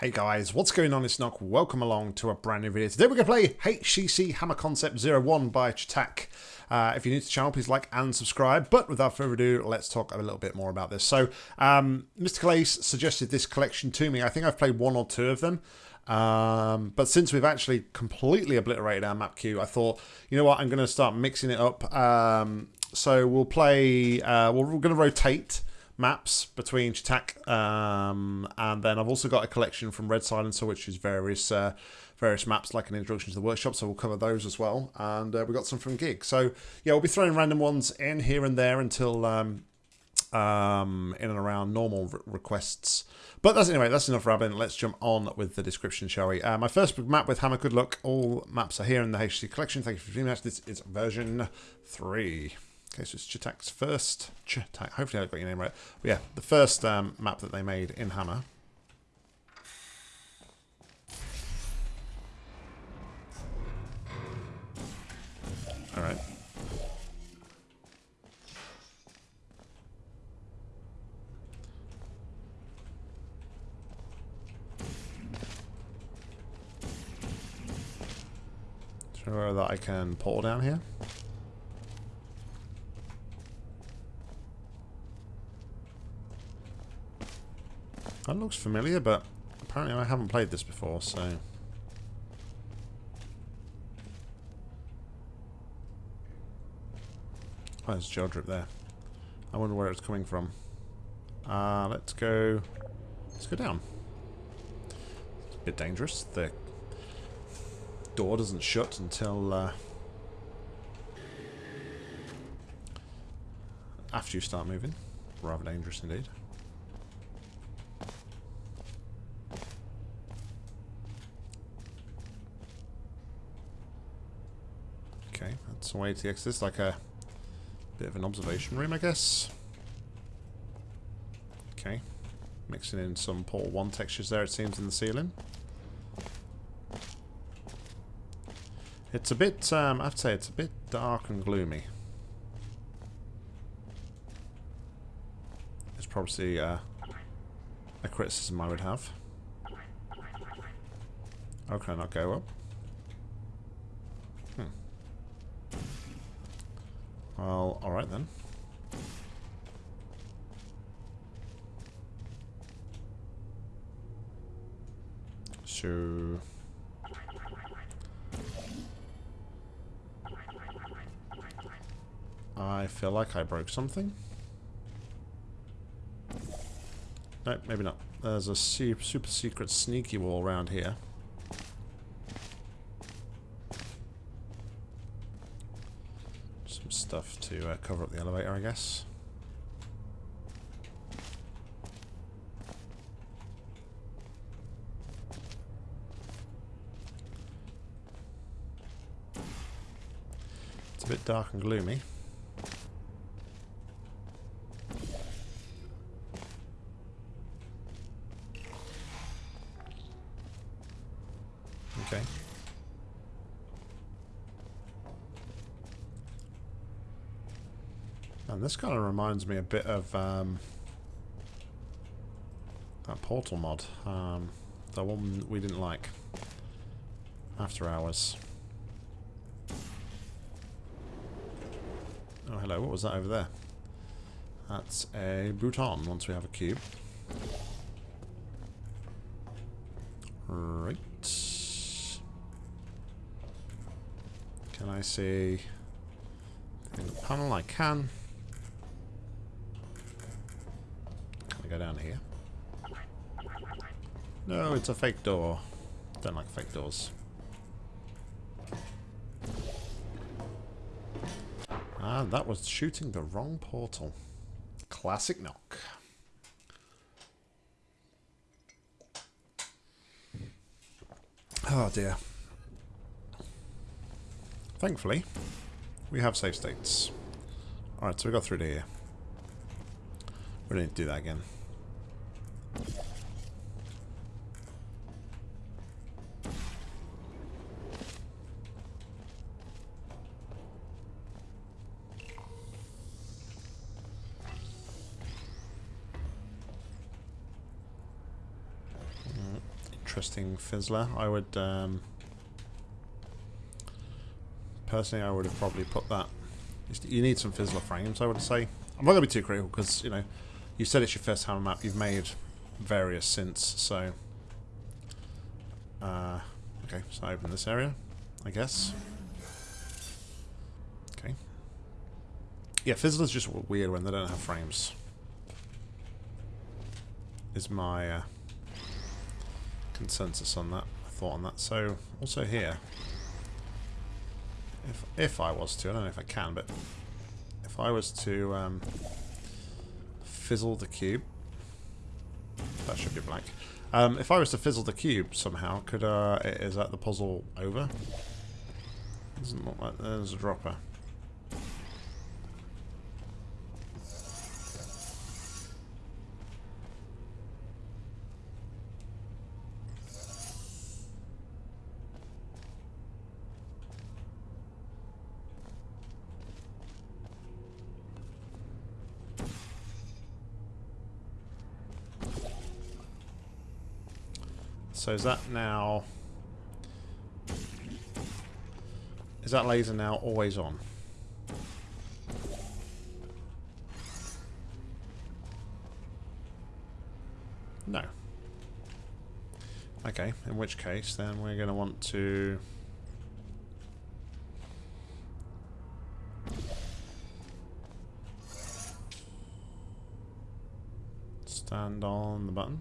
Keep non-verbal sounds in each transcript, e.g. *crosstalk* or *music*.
Hey guys, what's going on? It's Nock. Welcome along to a brand new video. Today we're going to play HCC Hammer Concept 01 by Ch'tak. Uh, if you're new to the channel, please like and subscribe. But without further ado, let's talk a little bit more about this. So, um, Mr. Ace suggested this collection to me. I think I've played one or two of them. Um, but since we've actually completely obliterated our map queue, I thought, you know what, I'm going to start mixing it up. Um, so we'll play, uh, we're going to rotate maps between Ch'tak, um, and then I've also got a collection from Red Silencer, which is various uh, various maps, like an introduction to the workshop. So we'll cover those as well, and uh, we got some from Gig. So yeah, we'll be throwing random ones in here and there until um, um, in and around normal re requests. But that's anyway, that's enough rambling. Let's jump on with the description, shall we? Uh, my first map with Hammer, good luck. All maps are here in the HC collection. Thank you for viewing us. This is version 3. Okay, so it's Ch'tak's first, Ch'tak, hopefully I got your name right. But yeah, the first um, map that they made in Hammer. Alright. Sure that I can pull down here. That looks familiar, but apparently I haven't played this before, so... Oh, there's Geodrip there. I wonder where it's coming from. Uh, let's go... Let's go down. It's a bit dangerous. The door doesn't shut until... Uh, after you start moving. Rather dangerous indeed. A way to exit this, like a bit of an observation room, I guess. Okay. Mixing in some Portal 1 textures there, it seems, in the ceiling. It's a bit, um, I have to say, it's a bit dark and gloomy. It's probably uh, a criticism I would have. Can I not go up? Well, alright then. So... I feel like I broke something. No, maybe not. There's a super, super secret sneaky wall around here. To uh, cover up the elevator, I guess. It's a bit dark and gloomy. Okay. And this kind of reminds me a bit of um, that Portal mod. Um, the one we didn't like. After Hours. Oh, hello. What was that over there? That's a button once we have a cube. Right. Can I see in the panel? I can. Down here. No, it's a fake door. Don't like fake doors. Ah, that was shooting the wrong portal. Classic Nock. Oh dear. Thankfully, we have save states. Alright, so we got through to here. We don't need to do that again. Interesting fizzler. I would, um, personally, I would have probably put that. You need some fizzler frames, I would say. I'm not going to be too critical because, you know, you said it's your first hammer map. You've made various since, so... Uh, okay, so I open this area, I guess. Okay. Yeah, Fizzler's just weird when they don't have frames. Is my uh, consensus on that, thought on that. So, also here, if, if I was to, I don't know if I can, but if I was to um, fizzle the cube, that should be black. Um, if I was to fizzle the cube somehow, could uh, is that the puzzle over? Doesn't look like there's a dropper. So is that now... Is that laser now always on? No. Okay, in which case then we're going to want to... Stand on the button.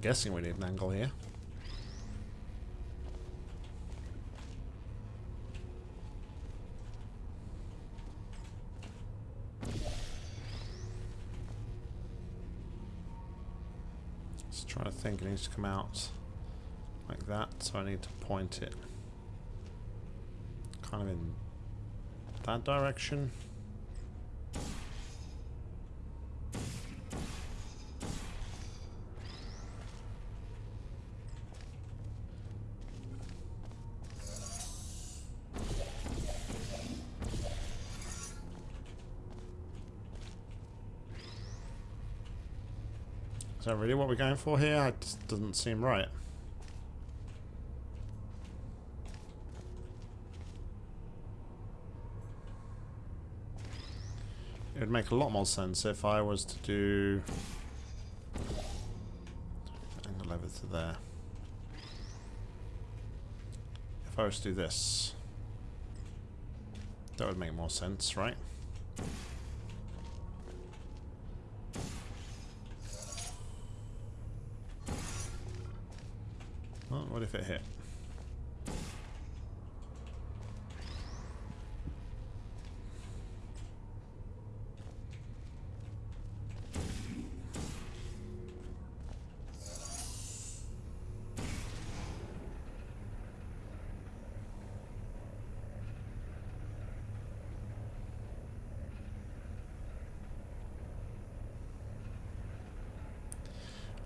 Guessing we need an angle here. Just trying to think, it needs to come out like that, so I need to point it kind of in that direction. Is that really what we're going for here? It just doesn't seem right. It would make a lot more sense if I was to do angle over to there. If I was to do this, that would make more sense, right? What if it hit?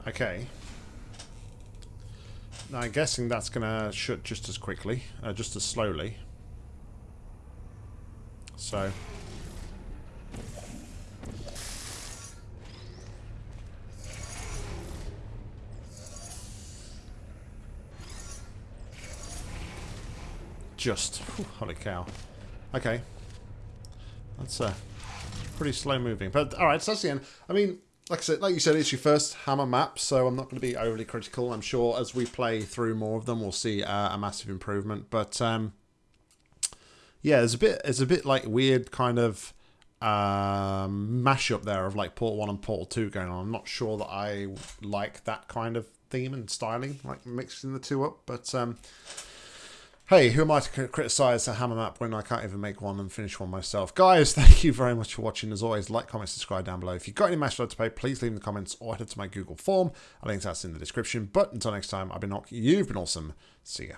Okay. I'm guessing that's going to shut just as quickly, uh, just as slowly. So... Just. Holy cow. Okay. That's uh, pretty slow moving. But alright, so that's the end. I mean, like I said, like you said, it's your first Hammer map, so I'm not going to be overly critical. I'm sure as we play through more of them, we'll see uh, a massive improvement. But um, yeah, there's a bit, it's a bit like weird kind of um, mashup there of like Portal One and Portal Two going on. I'm not sure that I like that kind of theme and styling, like mixing the two up. But um, Hey, who am I to criticise a hammer map when I can't even make one and finish one myself? Guys, *laughs* thank you very much for watching. As always, like, comment, subscribe down below. If you've got any match to pay, please leave in the comments or head to my Google form. A link to that's in the description. But until next time, I've been Nock. You've been awesome. See ya.